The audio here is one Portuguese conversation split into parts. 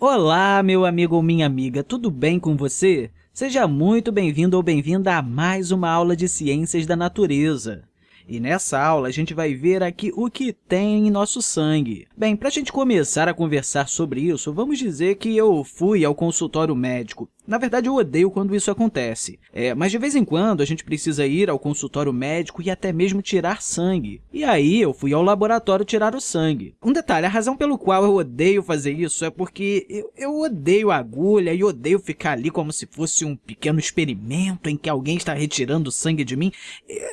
Olá, meu amigo ou minha amiga, tudo bem com você? Seja muito bem-vindo ou bem-vinda a mais uma aula de Ciências da Natureza. E nessa aula, a gente vai ver aqui o que tem em nosso sangue. Bem, para a gente começar a conversar sobre isso, vamos dizer que eu fui ao consultório médico na verdade, eu odeio quando isso acontece, é, mas de vez em quando a gente precisa ir ao consultório médico e até mesmo tirar sangue. E aí eu fui ao laboratório tirar o sangue. Um detalhe, a razão pelo qual eu odeio fazer isso é porque eu, eu odeio agulha e odeio ficar ali como se fosse um pequeno experimento em que alguém está retirando sangue de mim.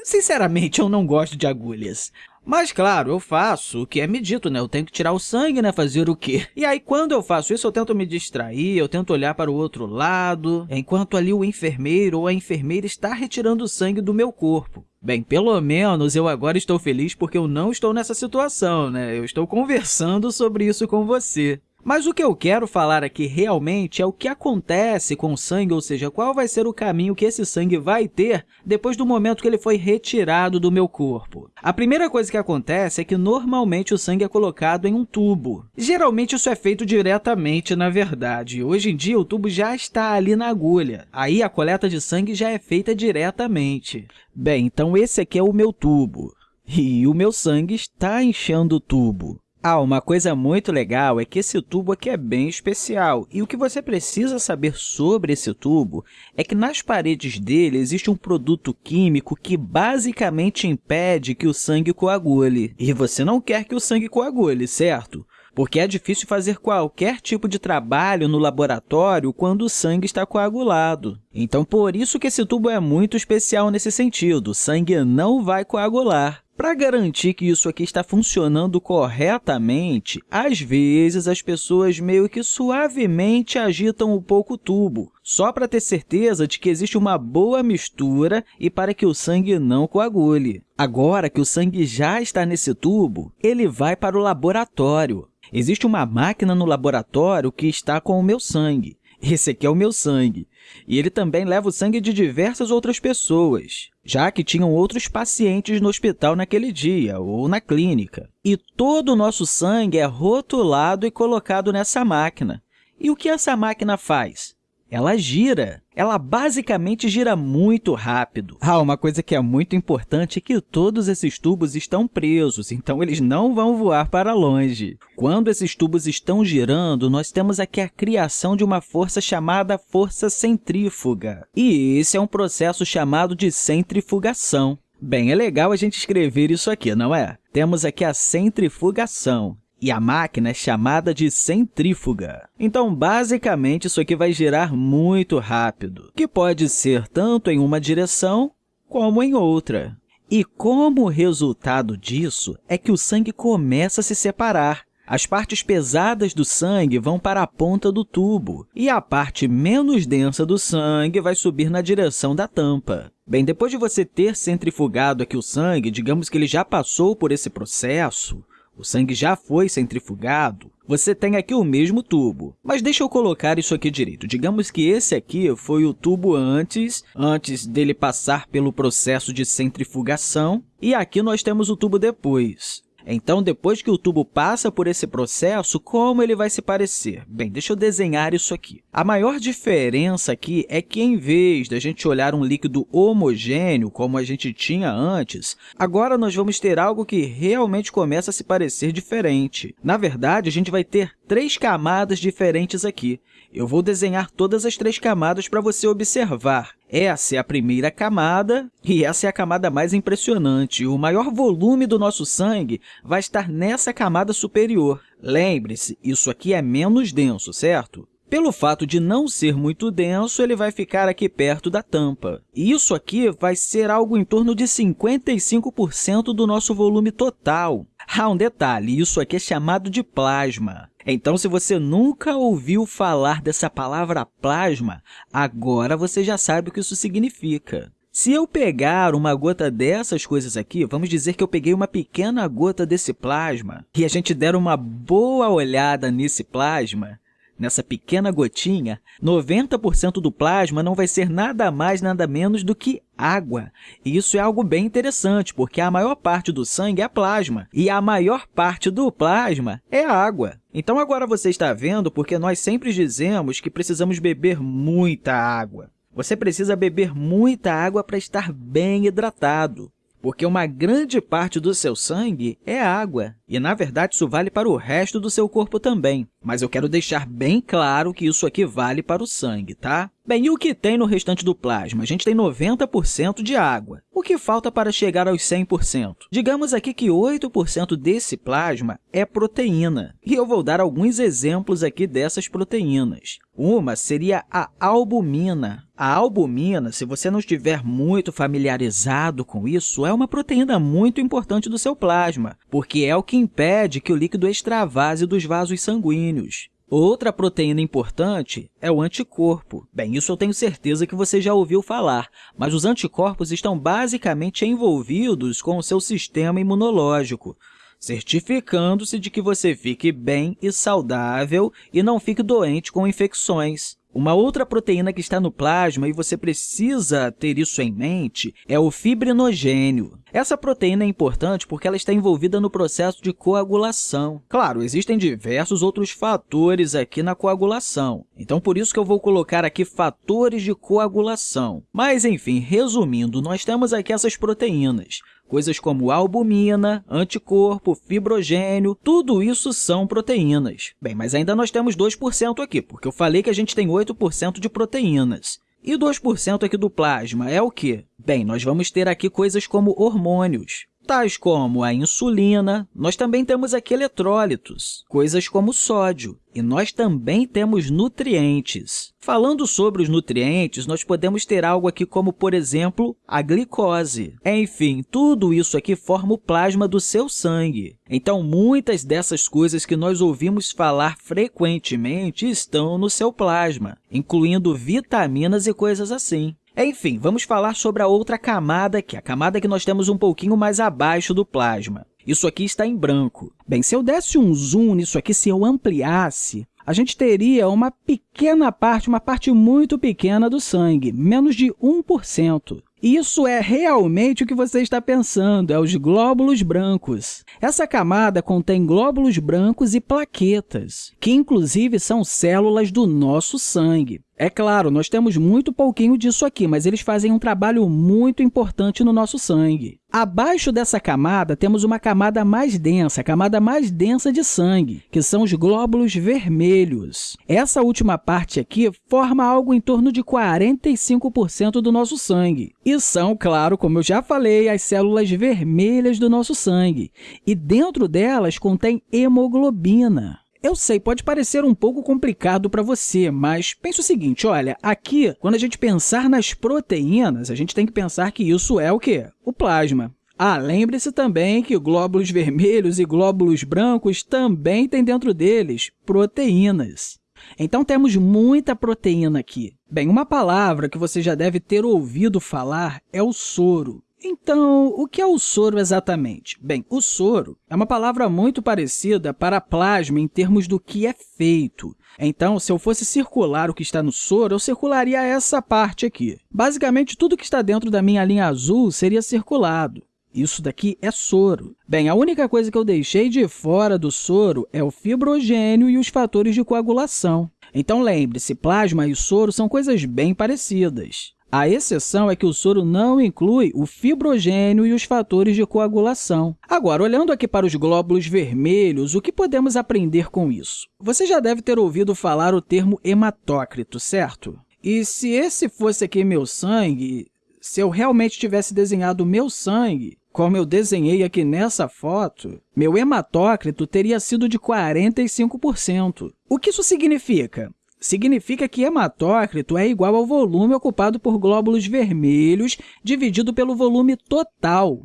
Sinceramente, eu não gosto de agulhas. Mas, claro, eu faço o que é me dito, né? Eu tenho que tirar o sangue, né? Fazer o quê? E aí, quando eu faço isso, eu tento me distrair, eu tento olhar para o outro lado, enquanto ali o enfermeiro ou a enfermeira está retirando o sangue do meu corpo. Bem, pelo menos eu agora estou feliz porque eu não estou nessa situação, né? Eu estou conversando sobre isso com você. Mas o que eu quero falar aqui realmente é o que acontece com o sangue, ou seja, qual vai ser o caminho que esse sangue vai ter depois do momento que ele foi retirado do meu corpo. A primeira coisa que acontece é que normalmente o sangue é colocado em um tubo. Geralmente isso é feito diretamente, na verdade. Hoje em dia o tubo já está ali na agulha. Aí a coleta de sangue já é feita diretamente. Bem, então esse aqui é o meu tubo. E o meu sangue está enchendo o tubo. Ah, uma coisa muito legal é que esse tubo aqui é bem especial, e o que você precisa saber sobre esse tubo é que nas paredes dele existe um produto químico que basicamente impede que o sangue coagule. E você não quer que o sangue coagule, certo? Porque é difícil fazer qualquer tipo de trabalho no laboratório quando o sangue está coagulado. Então, por isso que esse tubo é muito especial nesse sentido, o sangue não vai coagular. Para garantir que isso aqui está funcionando corretamente, às vezes as pessoas meio que suavemente agitam um pouco o tubo, só para ter certeza de que existe uma boa mistura e para que o sangue não coagule. Agora que o sangue já está nesse tubo, ele vai para o laboratório. Existe uma máquina no laboratório que está com o meu sangue. Esse aqui é o meu sangue. E ele também leva o sangue de diversas outras pessoas, já que tinham outros pacientes no hospital naquele dia ou na clínica. E todo o nosso sangue é rotulado e colocado nessa máquina. E o que essa máquina faz? Ela gira. Ela basicamente gira muito rápido. Ah, uma coisa que é muito importante é que todos esses tubos estão presos, então eles não vão voar para longe. Quando esses tubos estão girando, nós temos aqui a criação de uma força chamada força centrífuga. E esse é um processo chamado de centrifugação. Bem, é legal a gente escrever isso aqui, não é? Temos aqui a centrifugação e a máquina é chamada de centrífuga. Então, basicamente, isso aqui vai girar muito rápido, que pode ser tanto em uma direção como em outra. E como resultado disso é que o sangue começa a se separar. As partes pesadas do sangue vão para a ponta do tubo e a parte menos densa do sangue vai subir na direção da tampa. Bem, depois de você ter centrifugado aqui o sangue, digamos que ele já passou por esse processo, o sangue já foi centrifugado, você tem aqui o mesmo tubo. Mas deixa eu colocar isso aqui direito. Digamos que esse aqui foi o tubo antes, antes dele passar pelo processo de centrifugação, e aqui nós temos o tubo depois. Então, depois que o tubo passa por esse processo, como ele vai se parecer? Bem, deixa eu desenhar isso aqui. A maior diferença aqui é que, em vez de a gente olhar um líquido homogêneo, como a gente tinha antes, agora nós vamos ter algo que realmente começa a se parecer diferente. Na verdade, a gente vai ter três camadas diferentes aqui. Eu vou desenhar todas as três camadas para você observar. Essa é a primeira camada e essa é a camada mais impressionante. O maior volume do nosso sangue vai estar nessa camada superior. Lembre-se, isso aqui é menos denso, certo? Pelo fato de não ser muito denso, ele vai ficar aqui perto da tampa. E isso aqui vai ser algo em torno de 55% do nosso volume total. Ah, um detalhe, isso aqui é chamado de plasma. Então, se você nunca ouviu falar dessa palavra plasma, agora você já sabe o que isso significa. Se eu pegar uma gota dessas coisas aqui, vamos dizer que eu peguei uma pequena gota desse plasma, e a gente der uma boa olhada nesse plasma, nessa pequena gotinha, 90% do plasma não vai ser nada mais, nada menos do que água. E isso é algo bem interessante, porque a maior parte do sangue é plasma, e a maior parte do plasma é água. Então, agora você está vendo porque nós sempre dizemos que precisamos beber muita água. Você precisa beber muita água para estar bem hidratado porque uma grande parte do seu sangue é água. E, na verdade, isso vale para o resto do seu corpo também. Mas eu quero deixar bem claro que isso aqui vale para o sangue, tá? Bem, e o que tem no restante do plasma? A gente tem 90% de água. O que falta para chegar aos 100%? Digamos aqui que 8% desse plasma é proteína. E eu vou dar alguns exemplos aqui dessas proteínas. Uma seria a albumina. A albumina, se você não estiver muito familiarizado com isso, é uma proteína muito importante do seu plasma, porque é o que impede que o líquido extravase dos vasos sanguíneos. Outra proteína importante é o anticorpo. Bem, isso eu tenho certeza que você já ouviu falar, mas os anticorpos estão basicamente envolvidos com o seu sistema imunológico, certificando-se de que você fique bem e saudável e não fique doente com infecções. Uma outra proteína que está no plasma, e você precisa ter isso em mente, é o fibrinogênio. Essa proteína é importante porque ela está envolvida no processo de coagulação. Claro, existem diversos outros fatores aqui na coagulação, então por isso que eu vou colocar aqui fatores de coagulação. Mas, enfim, resumindo, nós temos aqui essas proteínas. Coisas como albumina, anticorpo, fibrogênio, tudo isso são proteínas. Bem, mas ainda nós temos 2% aqui, porque eu falei que a gente tem 8% de proteínas. E 2% aqui do plasma é o quê? Bem, nós vamos ter aqui coisas como hormônios tais como a insulina. Nós também temos aqui eletrólitos, coisas como sódio, e nós também temos nutrientes. Falando sobre os nutrientes, nós podemos ter algo aqui como, por exemplo, a glicose. Enfim, tudo isso aqui forma o plasma do seu sangue. Então, muitas dessas coisas que nós ouvimos falar frequentemente estão no seu plasma, incluindo vitaminas e coisas assim. Enfim, vamos falar sobre a outra camada, que é a camada que nós temos um pouquinho mais abaixo do plasma. Isso aqui está em branco. Bem, se eu desse um zoom nisso aqui, se eu ampliasse, a gente teria uma pequena parte, uma parte muito pequena do sangue, menos de 1%. Isso é realmente o que você está pensando, é os glóbulos brancos. Essa camada contém glóbulos brancos e plaquetas, que inclusive são células do nosso sangue. É claro, nós temos muito pouquinho disso aqui, mas eles fazem um trabalho muito importante no nosso sangue. Abaixo dessa camada, temos uma camada mais densa, a camada mais densa de sangue, que são os glóbulos vermelhos. Essa última parte aqui forma algo em torno de 45% do nosso sangue. E são, claro, como eu já falei, as células vermelhas do nosso sangue. E dentro delas contém hemoglobina. Eu sei, pode parecer um pouco complicado para você, mas pense o seguinte, olha, aqui, quando a gente pensar nas proteínas, a gente tem que pensar que isso é o quê? O plasma. Ah, lembre-se também que glóbulos vermelhos e glóbulos brancos também têm dentro deles proteínas. Então, temos muita proteína aqui. Bem, uma palavra que você já deve ter ouvido falar é o soro. Então, o que é o soro exatamente? Bem, o soro é uma palavra muito parecida para plasma em termos do que é feito. Então, se eu fosse circular o que está no soro, eu circularia essa parte aqui. Basicamente, tudo que está dentro da minha linha azul seria circulado. Isso daqui é soro. Bem, a única coisa que eu deixei de fora do soro é o fibrogênio e os fatores de coagulação. Então, lembre-se, plasma e soro são coisas bem parecidas. A exceção é que o soro não inclui o fibrogênio e os fatores de coagulação. Agora, olhando aqui para os glóbulos vermelhos, o que podemos aprender com isso? Você já deve ter ouvido falar o termo hematócrito, certo? E se esse fosse aqui meu sangue, se eu realmente tivesse desenhado meu sangue, como eu desenhei aqui nessa foto, meu hematócrito teria sido de 45%. O que isso significa? Significa que hematócrito é igual ao volume ocupado por glóbulos vermelhos dividido pelo volume total.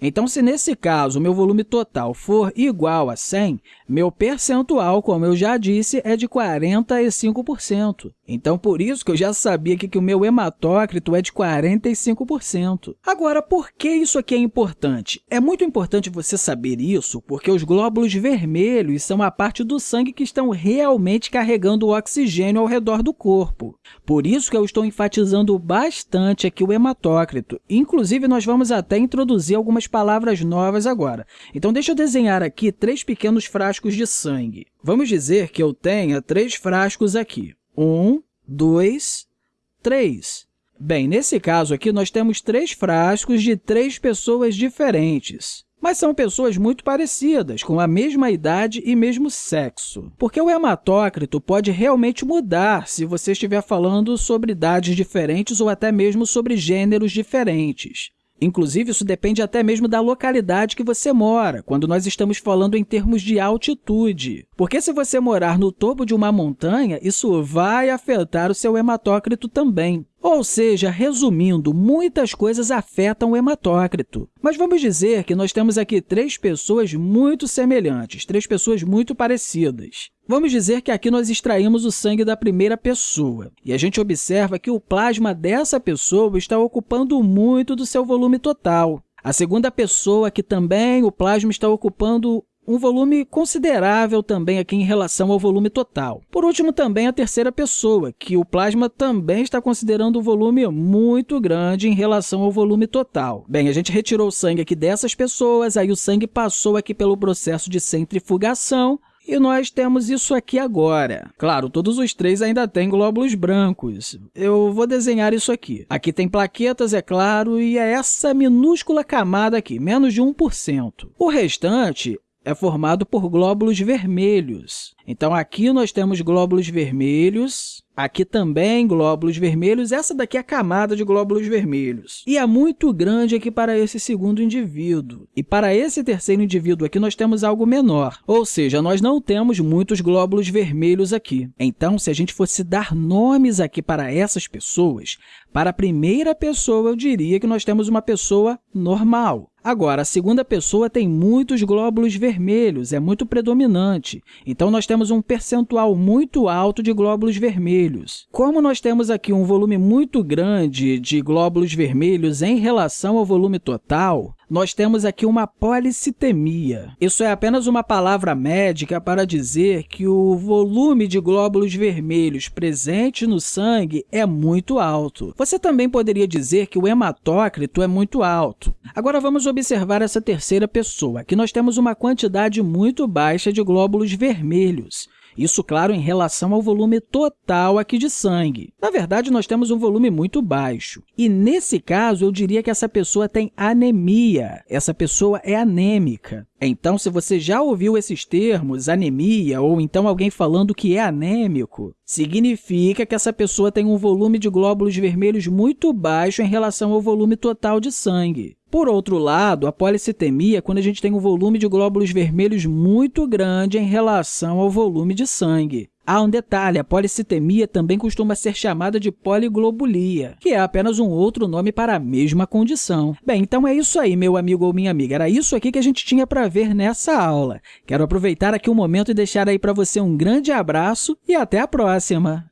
Então, se nesse caso o meu volume total for igual a 100, meu percentual, como eu já disse, é de 45%. Então, por isso que eu já sabia que, que o meu hematócrito é de 45%. Agora, por que isso aqui é importante? É muito importante você saber isso porque os glóbulos vermelhos são a parte do sangue que estão realmente carregando o oxigênio ao redor do corpo. Por isso que eu estou enfatizando bastante aqui o hematócrito. Inclusive, nós vamos até introduzir algumas umas palavras novas agora. Então, deixa eu desenhar aqui três pequenos frascos de sangue. Vamos dizer que eu tenha três frascos aqui. Um, dois, três. Bem, nesse caso aqui, nós temos três frascos de três pessoas diferentes. Mas são pessoas muito parecidas, com a mesma idade e mesmo sexo. Porque o hematócrito pode realmente mudar se você estiver falando sobre idades diferentes ou até mesmo sobre gêneros diferentes. Inclusive, isso depende até mesmo da localidade que você mora, quando nós estamos falando em termos de altitude. Porque se você morar no topo de uma montanha, isso vai afetar o seu hematócrito também. Ou seja, resumindo, muitas coisas afetam o hematócrito. Mas vamos dizer que nós temos aqui três pessoas muito semelhantes, três pessoas muito parecidas. Vamos dizer que aqui nós extraímos o sangue da primeira pessoa, e a gente observa que o plasma dessa pessoa está ocupando muito do seu volume total. A segunda pessoa, que também o plasma está ocupando um volume considerável também aqui em relação ao volume total. Por último, também a terceira pessoa, que o plasma também está considerando um volume muito grande em relação ao volume total. Bem, a gente retirou o sangue aqui dessas pessoas, aí o sangue passou aqui pelo processo de centrifugação, e nós temos isso aqui agora. Claro, todos os três ainda têm glóbulos brancos. Eu vou desenhar isso aqui. Aqui tem plaquetas, é claro, e é essa minúscula camada aqui, menos de 1%. O restante é formado por glóbulos vermelhos. Então, aqui nós temos glóbulos vermelhos, aqui também glóbulos vermelhos, essa daqui é a camada de glóbulos vermelhos. E é muito grande aqui para esse segundo indivíduo. E para esse terceiro indivíduo aqui, nós temos algo menor, ou seja, nós não temos muitos glóbulos vermelhos aqui. Então, se a gente fosse dar nomes aqui para essas pessoas, para a primeira pessoa, eu diria que nós temos uma pessoa normal. Agora, a segunda pessoa tem muitos glóbulos vermelhos, é muito predominante. Então, nós temos um percentual muito alto de glóbulos vermelhos. Como nós temos aqui um volume muito grande de glóbulos vermelhos em relação ao volume total, nós temos aqui uma policitemia. Isso é apenas uma palavra médica para dizer que o volume de glóbulos vermelhos presente no sangue é muito alto. Você também poderia dizer que o hematócrito é muito alto. Agora, vamos observar essa terceira pessoa. Aqui nós temos uma quantidade muito baixa de glóbulos vermelhos. Isso, claro, em relação ao volume total aqui de sangue. Na verdade, nós temos um volume muito baixo. E, nesse caso, eu diria que essa pessoa tem anemia. Essa pessoa é anêmica. Então, se você já ouviu esses termos, anemia, ou então alguém falando que é anêmico, significa que essa pessoa tem um volume de glóbulos vermelhos muito baixo em relação ao volume total de sangue. Por outro lado, a policitemia é quando a gente tem um volume de glóbulos vermelhos muito grande em relação ao volume de sangue. Há um detalhe, a policitemia também costuma ser chamada de poliglobulia, que é apenas um outro nome para a mesma condição. Bem, então é isso aí, meu amigo ou minha amiga. Era isso aqui que a gente tinha para ver nessa aula. Quero aproveitar aqui um momento e deixar aí para você um grande abraço e até a próxima!